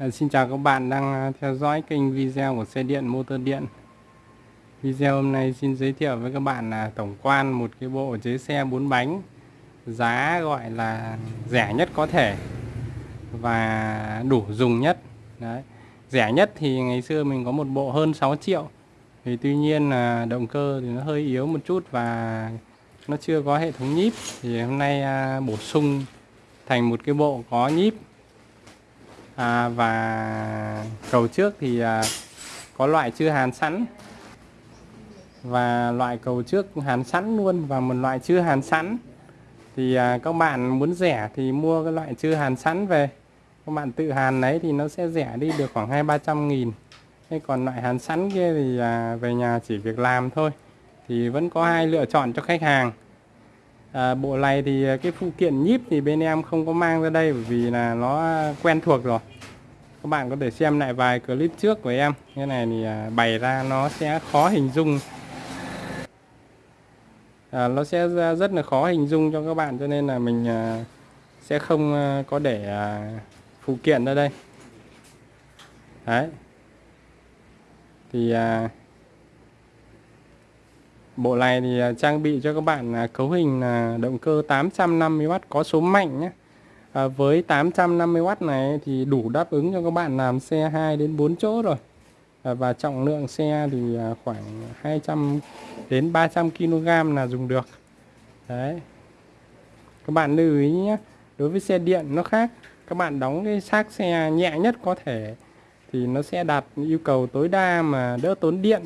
Dạ, xin chào các bạn đang à, theo dõi kênh video của xe điện motor điện. Video hôm nay xin giới thiệu với các bạn là tổng quan một cái bộ chế xe 4 bánh, Giá gọi là rẻ nhất có thể Và đủ dùng nhất. Đấy. Rẻ nhất thì ngày xưa mình có một bộ hơn 6 triệu. Thì Tuy nhiên là động cơ thì nó hơi yếu một chút và nó chưa có hệ thống nhíp. Thì hôm nay à, bổ sung thành một cái bộ có nhíp à, và cầu trước thì à, có loại chưa hàn sẵn. Và loại cầu trước hàn sẵn luôn và một loại chưa hàn sẵn. Thì à, các bạn muốn rẻ thì mua cái loại chưa hàn sẵn về. Các bạn tự hàn lấy thì nó sẽ rẻ đi được khoảng hai ba trăm nghìn. Thế còn loại hàn sẵn kia thì à, về nhà chỉ việc làm thôi. Thì vẫn có hai lựa chọn cho khách hàng à, bộ này thì à, cái phụ kiện nhíp thì bên em không có mang ra đây bởi vì là nó quen thuộc rồi. Các bạn có thể xem lại vài clip trước của em. Cái này thì à, bày ra nó sẽ khó hình dung. À, nó sẽ rất là khó hình dung cho các bạn cho nên là mình à, sẽ không à, có để à, phụ kiện ra đây. Đấy. Thì à, bộ này thì à, trang bị cho các bạn à, cấu hình là động cơ 850W có số mạnh nhé. À, với 850W này thì đủ đáp ứng cho các bạn làm xe 2 đến 4 chỗ rồi. À, và trọng lượng xe thì à, khoảng 200 đến 300 kg là dùng được. Đấy. Các bạn lưu ý nhé đối với xe điện nó khác. Các bạn đóng cái xác xe nhẹ nhất có thể thì nó sẽ đạt yêu cầu tối đa mà đỡ tốn điện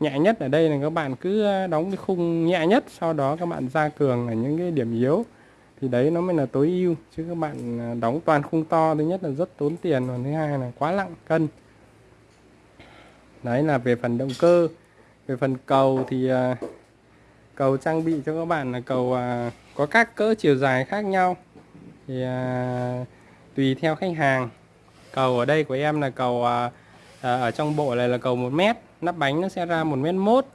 nhẹ nhất ở đây là các bạn cứ ờ, đóng cái khung nhẹ nhất, sau đó các bạn gia cường ở những cái điểm yếu. Thì đấy, nó mới là tối ưu, chứ các bạn ờ, đóng toàn khung to, thứ nhất là rất tốn tiền và thứ hai là quá nặng cân. Đấy là về phần động cơ. Về phần cầu thì ờ, cầu trang bị cho các bạn là cầu có các cỡ chiều dài khác nhau. Thì tùy theo khách hàng. Cầu ở đây của em là cầu ở trong bộ này là cầu 1 mét nắp bánh nó sẽ ra một mét mốt.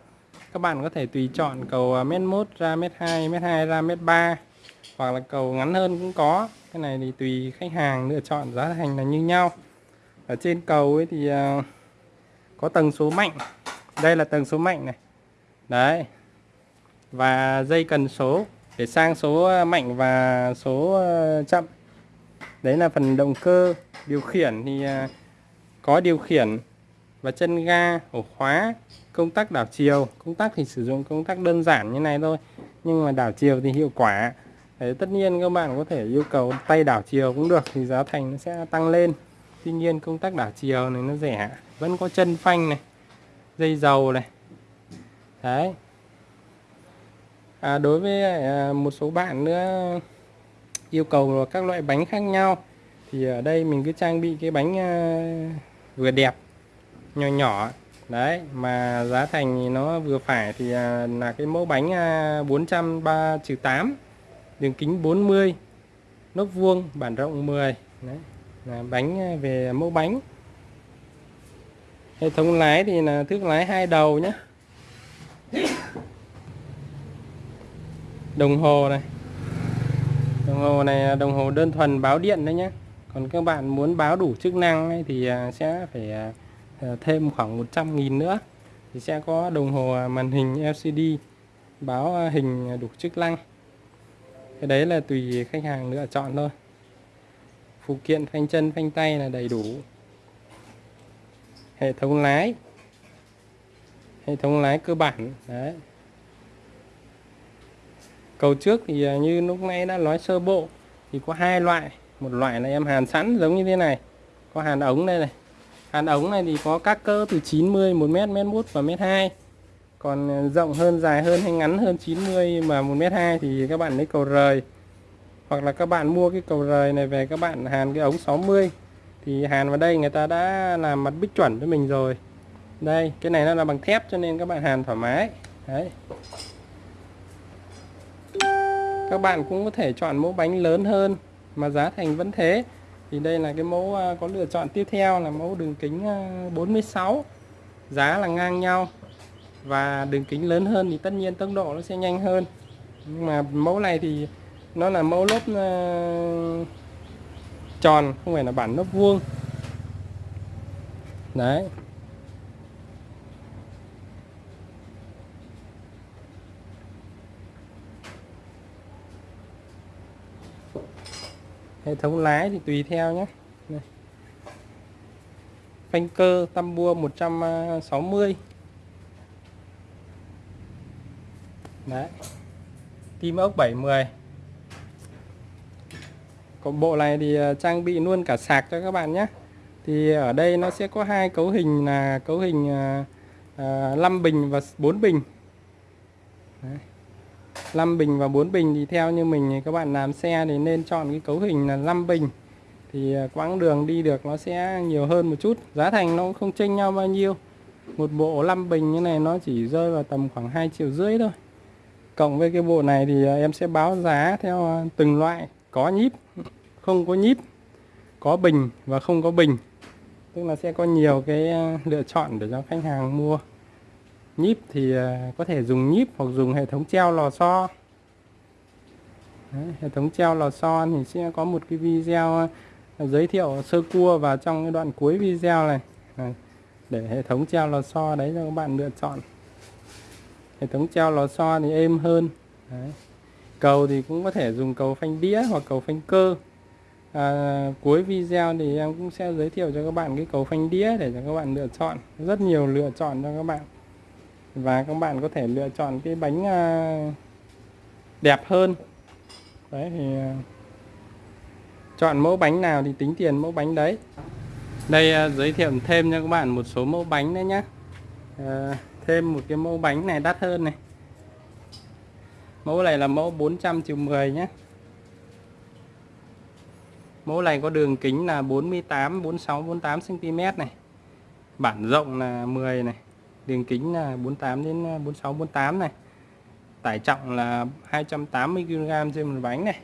Các bạn có thể tùy chọn cầu à, mét mốt ra mét hai mét hai ra mét ba, hoặc là cầu ngắn hơn cũng có. Cái này thì tùy khách hàng lựa chọn, giá thành là như nhau. Ở trên cầu ấy thì à, có tầng số mạnh. Đây là tầng số mạnh này. Đấy. Và dây cần số để sang số à, mạnh và số chậm. Đấy là phần động cơ điều khiển thì có điều khiển và chân ga ổ khóa công tắc đảo chiều. Công tắc thì sử dụng công tắc đơn giản như này thôi nhưng mà đảo chiều thì hiệu quả. Đấy, tất nhiên các bạn có thể yêu cầu tay đảo chiều cũng được thì giá thành nó sẽ tăng lên. Tuy nhiên công tắc đảo chiều này nó rẻ vẫn có chân phanh này dây dầu này. Đấy. À, đối với à, một số bạn nữa yêu cầu các loại bánh khác nhau thì ở đây mình cứ trang bị cái bánh à, vừa đẹp nhỏ nhỏ. Đấy mà giá thành thì nó vừa phải thì à, là cái mẫu bánh à, 403 8 đường kính 40 nóc vuông bản rộng 10 đấy là bánh à, về mẫu bánh. Hệ thống lái thì là thước lái hai đầu nhé đồng hồ này. Đồng hồ này đồng hồ đơn thuần báo điện đấy nhé còn các bạn muốn báo đủ chức năng ấy, thì à, sẽ phải Ờ, thêm khoảng 100.000 nữa thì sẽ có đồng hồ à, màn hình LCD báo à, hình đủ chức năng. Cái đấy là tùy khách hàng lựa chọn thôi. Phụ kiện phanh chân, phanh tay là đầy đủ. Hệ thống lái. Hệ thống lái cơ bản, đấy. Cầu trước thì à, như lúc nãy đã nói sơ bộ thì có hai loại. Một loại là em hàn sẵn giống như thế này, có hàn ống đây này hàn ống này thì có các cỡ từ 90 1 mét mét mốt và mét 2 còn ờ, rộng hơn, dài hơn hay ngắn hơn 90 mà 1m2 thì các bạn lấy cầu rời. Hoặc là các bạn mua cái cầu rời này về các bạn hàn cái ống 60 thì hàn vào đây người ta đã làm mặt bích chuẩn với mình rồi. Đây, cái này nó là bằng thép cho nên các bạn hàn thoải mái. Đấy. Các bạn cũng có thể chọn mẫu bánh lớn hơn mà giá thành vẫn thế thì đây là cái mẫu à, có lựa chọn tiếp theo là mẫu đường kính à, 46 giá là ngang nhau. Và đường kính lớn hơn thì tất nhiên tốc độ nó sẽ nhanh hơn. Nhưng mà mẫu này thì nó là mẫu lốp à, tròn, không phải là bản lốp vuông. Đấy. Hệ thống lái thì tùy theo nhé. Đây. phanh cơ tam bua 160 đấy. Tim ốc 70 còn bộ này thì à, trang bị luôn cả sạc cho các bạn nhé. Thì ở đây nó sẽ có hai cấu hình là cấu hình à, à, 5 bình và 4 bình. Đấy. 5 bình và 4 bình thì theo như mình thì các bạn làm xe thì nên chọn cái cấu hình là 5 bình. Thì à, quãng đường đi được nó sẽ nhiều hơn một chút, giá thành nó cũng không chênh nhau bao nhiêu. Một bộ 5 bình như này nó chỉ rơi vào tầm khoảng 2 triệu rưỡi thôi. Cộng với cái bộ này thì à, em sẽ báo giá theo à, từng loại, có nhíp, không có nhíp, có bình và không có bình. Tức là sẽ có nhiều cái lựa chọn để cho khách hàng mua nhíp thì à, có thể dùng nhíp hoặc dùng hệ thống treo lò xo. Đấy, hệ thống treo lò xo thì sẽ có một cái video à, giới thiệu sơ cua vào trong cái đoạn cuối video này. Đấy, để hệ thống treo lò xo đấy cho các bạn lựa chọn. Hệ thống treo lò xo thì êm hơn. Đấy. cầu thì cũng có thể dùng cầu phanh đĩa hoặc cầu phanh cơ. À, cuối video thì em cũng sẽ giới thiệu cho các bạn cái cầu phanh đĩa để cho các bạn lựa chọn. Rất nhiều lựa chọn cho các bạn và các bạn có thể lựa chọn cái bánh à, đẹp hơn. Đấy thì à, chọn mẫu bánh nào thì tính tiền mẫu bánh đấy. Đây à, giới thiệu thêm cho các bạn một số mẫu bánh đấy nhá. À, thêm một cái mẫu bánh này đắt hơn này. Mẫu này là mẫu 400 triệu 10 nhé mẫu này có đường kính là 48 46 48 cm này. Bản rộng là 10 này đường kính là 48 đến à, 46 48 này. Tải trọng là 280 kg trên một bánh này.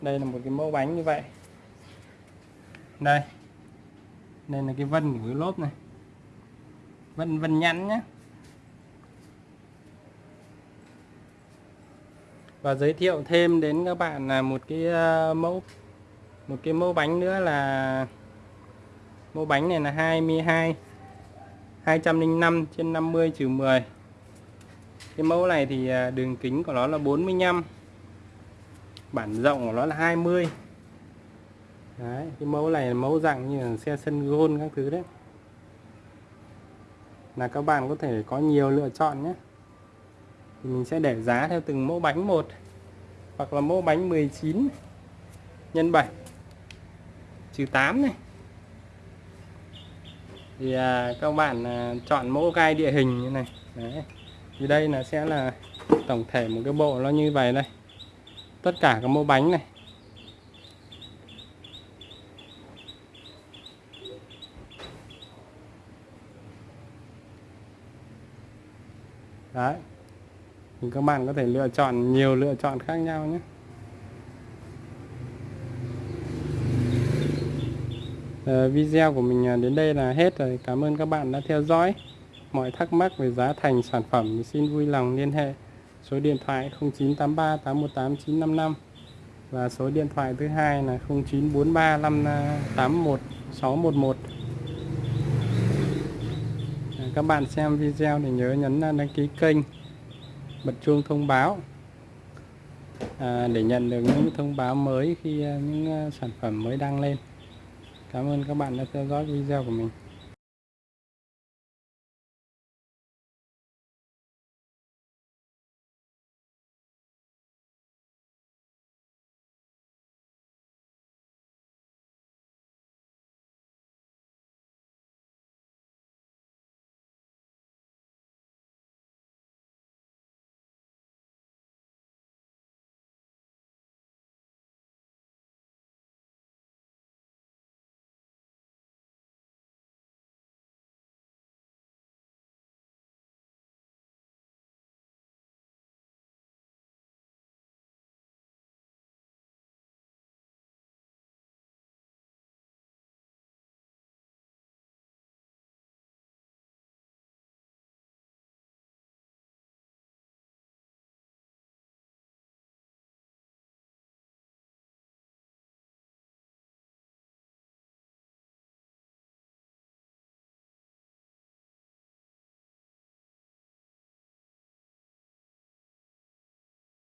Đây là một cái mẫu bánh như vậy. Đây. Đây là cái vân của cái lốp này. Vân vân nhắn nhé và giới thiệu thêm đến các bạn là một cái à, mẫu, một cái mẫu bánh nữa là, mẫu bánh này là 22 205 trên 50 trừ 10 cái mẫu này thì à, đường kính của nó là 45 bản rộng của nó là 20 đấy, cái mẫu này là mẫu dạng như là xe sân gôn các thứ đấy. Là các bạn có thể có nhiều lựa chọn nhé. Thì mình sẽ để giá theo từng mẫu bánh một, hoặc là mẫu bánh 19 nhân 7 trừ 8 này thì à, các bạn à, chọn mẫu gai địa hình như này. Đấy. thì đây là sẽ là tổng thể một cái bộ nó như vậy đây. Tất cả các mẫu bánh này. Đấy. Thì các bạn có thể lựa chọn nhiều lựa chọn khác nhau nhé. Ờ, video của mình à, đến đây là hết rồi. Cảm ơn các bạn đã theo dõi. Mọi thắc mắc về giá thành sản phẩm thì xin vui lòng liên hệ. Số điện thoại 0983 818 955 và số điện thoại thứ hai là 0943 581 611 các bạn xem video thì nhớ nhấn đăng ký kênh bật chuông thông báo à, để nhận được những thông báo mới khi à, những à, sản phẩm mới đăng lên. Cảm ơn các bạn đã theo dõi video của mình.